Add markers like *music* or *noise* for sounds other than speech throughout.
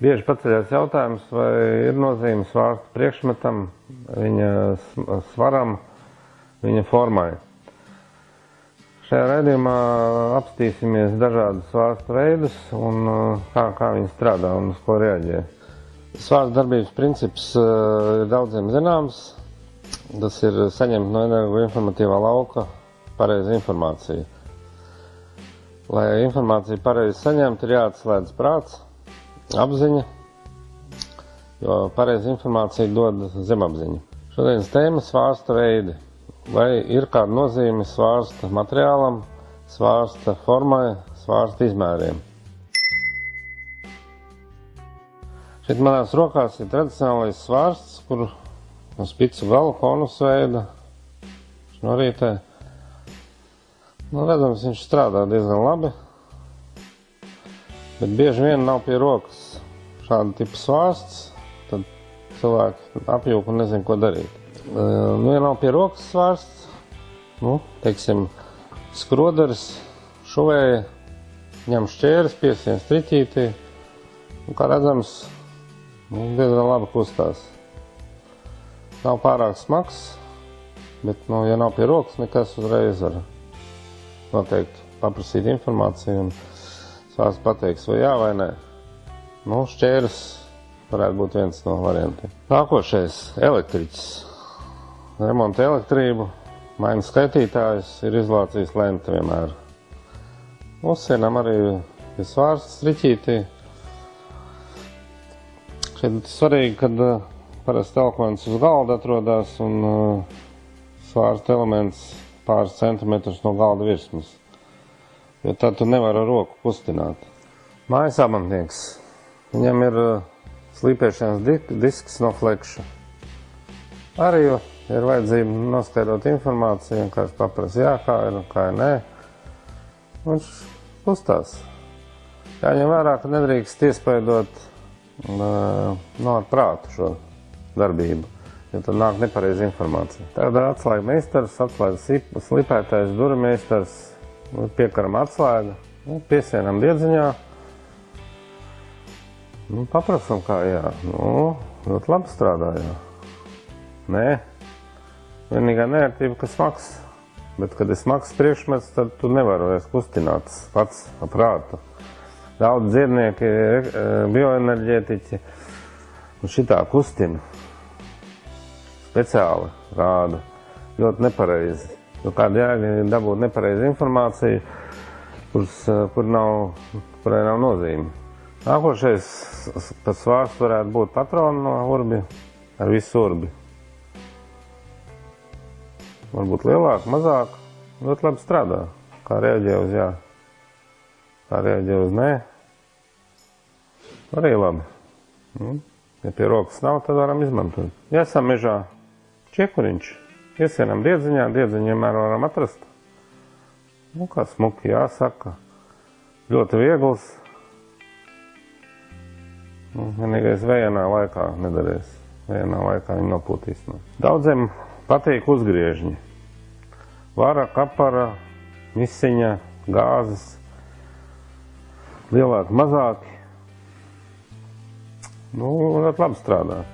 Bieži paceļās jautājums, vai ir nozīme svārsta priekšmetam, viņa svaram, viņa formai. Šajā raidījumā apstīsimies dažādus svārstu veidus un uh, kā, kā viņi strādā un uz ko reaģē. Svārsta darbības princips uh, ir daudziem zināms. Tas ir saņemt no energoinformatīvā lauka pareizi informāciju. Lai informāciju pareizi saņemtu, ir jāatslēdz prāts apziņa, jo pareizi informācija dod zemapziņu. Šodienas tēma svārsta veidi. Vai ir kāda nozīme svārsta materiālam, svārsta formai, svārsta izmēriem? Šeit manās rokās ir tradicionālais svārsts, kur no spicu galu konus veida šnorītē. Nu, redzams, viņš strādā diezgan labi. Bet bieži vien nav pie rokas šāda tipa svārsts, tad cilvēki apjūk un nezin, ko darīt. Nu, ja nav pie rokas svārsts, nu, teiksim, skroderis, šuvēja, ņem šķēres, piesien striķītī, un, kā redzams, nu, diezgan labi kustās. Nav pārāk smags, bet, nu, ja nav pie rokas, nekas uzreiz var noteikti paprasīt informāciju un Sāks pateiks, vai jā vai nē. Nu, šķērs varētu būt viens no variantiem. Nākošais - elektriķis. Remonta elektrību, maina skaitītājs, ir izlācījis lenta vienmēr. Uzsienam arī ir svārsts riķītī. Šeit svarīgi, kad uh, parasti elkmens uz galda atrodas un uh, svārsta elements pāris centimetrus no galda virsmas jo tad tu nevari ar roku kustināt. Mājas amantnieks. Viņam ir uh, slīpēšanas disks no flekša. Arī ir vajadzība noskaidrot informāciju, un kāds paprasa, jā, kā ir un kā ir nē. Viņš kustās. Jāņem vērā, ka nedrīkst iespaidot uh, no ar prātu šo darbību, jo tad nāk nepareiza informācija. Tad atslēga meistars, atslēga slipētājs, durmeistars, Nu, piekaram atslēga, nu, piesienam diedziņā. Nu, paprasam, kā jā. Nu, ļoti labi strādājā. Nē, vienīgā neērtība, ka smags. Bet, kad ir smags priekšmets, tad tu nevari vairs kustināt pats ar prātu. Daudz dziednieki, e, bioenerģētiķi un šitā kustina speciāli rāda ļoti nepareizi. Jo kāda jēga dabūt nepareizu informāciju, kuras, eh, kur nav, kurai nav nozīme. Nākošais pats vārds varētu būt patronu no urbi ar visu urbi. Varbūt lielāk, mazāk, ļoti labi strādā. Kā reaģē uz jā, kā reaģē uz nē. Arī labi. Nu, ja pie rokas nav, tad varam izmantot. Ja esam mežā, čiekuriņš. Iesienam diedziņā, diedziņu vienmēr varam atrast. Nu, kā smuki jāsaka. Ļoti viegls. Nu, vienīgais vējanā laikā nedarēs. Vējanā laikā viņi nopūtīs. No. Daudziem patīk uzgriežņi. Vara, kapara, misiņa, gāzes. Lielāki, mazāki. Nu, labi strādā.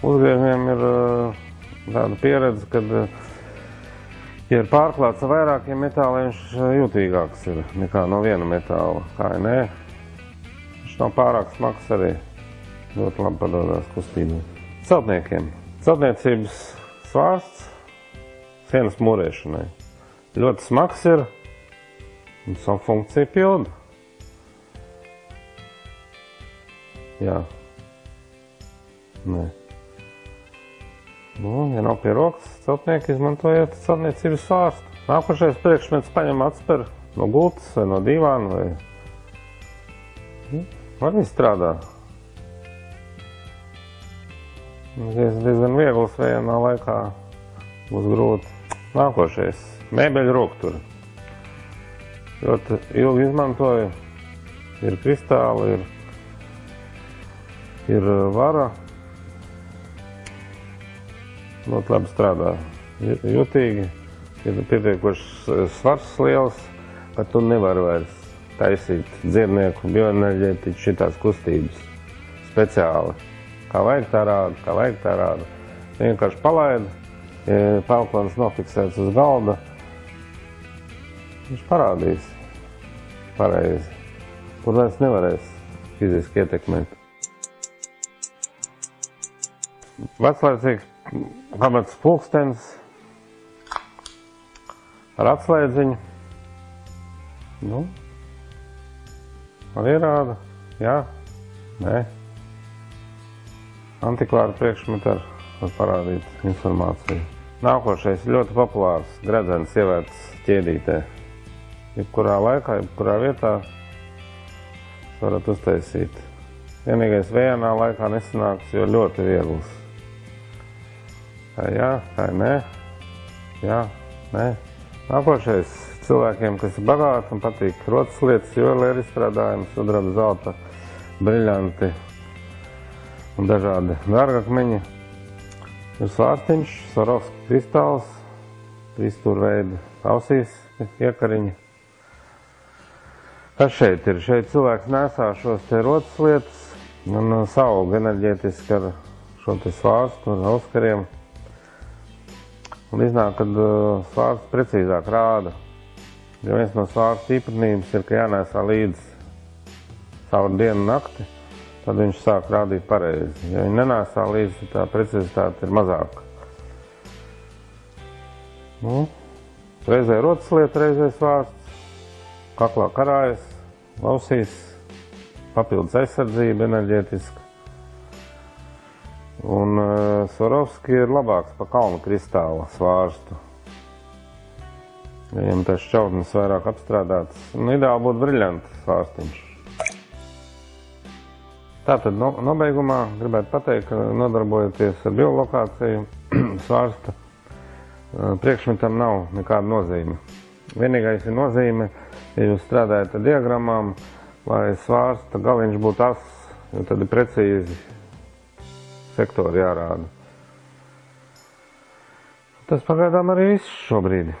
Uzgriežņiem ir uh, tāda pieredze, kad, eh, ja ir pārklāts ar vairākiem metāliem, viņš eh, jutīgāks ir nekā no viena metāla. Kā ir nē, viņš nav pārāk smags arī. Ļoti labi padodas kustībai. Celtniekiem. Celtniecības svārsts sienas mūrēšanai. Ļoti smags ir un savu funkciju pilda. Jā. Nē. Nu, ja nav pie rokas, celtnieki izmantojiet celtniecības svārstu. Nākošais priekšmets paņem atspēr no gultas vai no divāna vai nu, arī strādā. Diez, diezgan viegls vienā laikā būs grūti. Nākošais - mēbeļu rokturi. Ļoti ilgi izmantoju. Ir kristāli, ir, ir vara, ļoti labi strādā. Ju- Jutīgi, ir pietiekoši svars liels, ka tu nevari vairs taisīt dziednieku bioenerģētiķu šitās kustības speciāli. Kā vajag tā rāda, kā vajag tā rāda. Vienkārši palaid, ja pelkons nofiksēts uz galda, viņš parādīs pareizi. Tur vairs nevarēs fiziski ietekmēt. Veclaicīgs pamats pulkstens ar atslēdziņu. Nu, arī rāda, jā, nē. Antikvāra priekšmeta ar, var parādīt informāciju. Nākošais ļoti populārs gredzens ievērts ķēdītē. Jebkurā laikā, jebkurā vietā varat uztaisīt. Vienīgais vējanā laikā nesanāks, jo ļoti viegls. Tā jā, tā nē, jā, nē. Nākošais cilvēkiem, kas ir bagāti un patīk rotas lietas, juvelēra izstrādājums, sudraba zelta, briļanti un dažādi dārgakmeņi. Ir svārstiņš, Swarovski kristāls, trīsstūrveida ausīs iekariņi. Kas šeit ir? Šeit cilvēks nesā šos te rotas lietas un uh, savu enerģētiski ar šo te svārstu, ar auskariem. Un iznāk, kad uh, svārsts precīzāk rāda. Jo viens no svārsta īpatnības ir, ka jānēsā līdz caur dienu nakti, tad viņš sāk rādīt pareizi. Ja viņi nenēsā līdzi, tā precizitāte ir mazāka. Nu, reizē rotas lieta, reizē svārsts, kaklā karājas, lausīs, papildus aizsardzība enerģētiska. Un uh, Swarovski ir labāks pa kalnu kristāla svārstu. Viņam tas šķautnes vairāk apstrādāts. Un ideāli būtu briļants svārstiņš. Tātad no, nobeigumā gribētu pateikt, ka nodarbojoties ar biolokāciju *clears throat* svārsta uh, priekšmetam nav nekāda nozīme. Vienīgais ir nozīme, ja jūs strādājat ar diagrammām, lai svārsta galiņš būtu ass, jo tad ir precīzi sektori jārāda. Tas pagaidām arī viss šobrīd.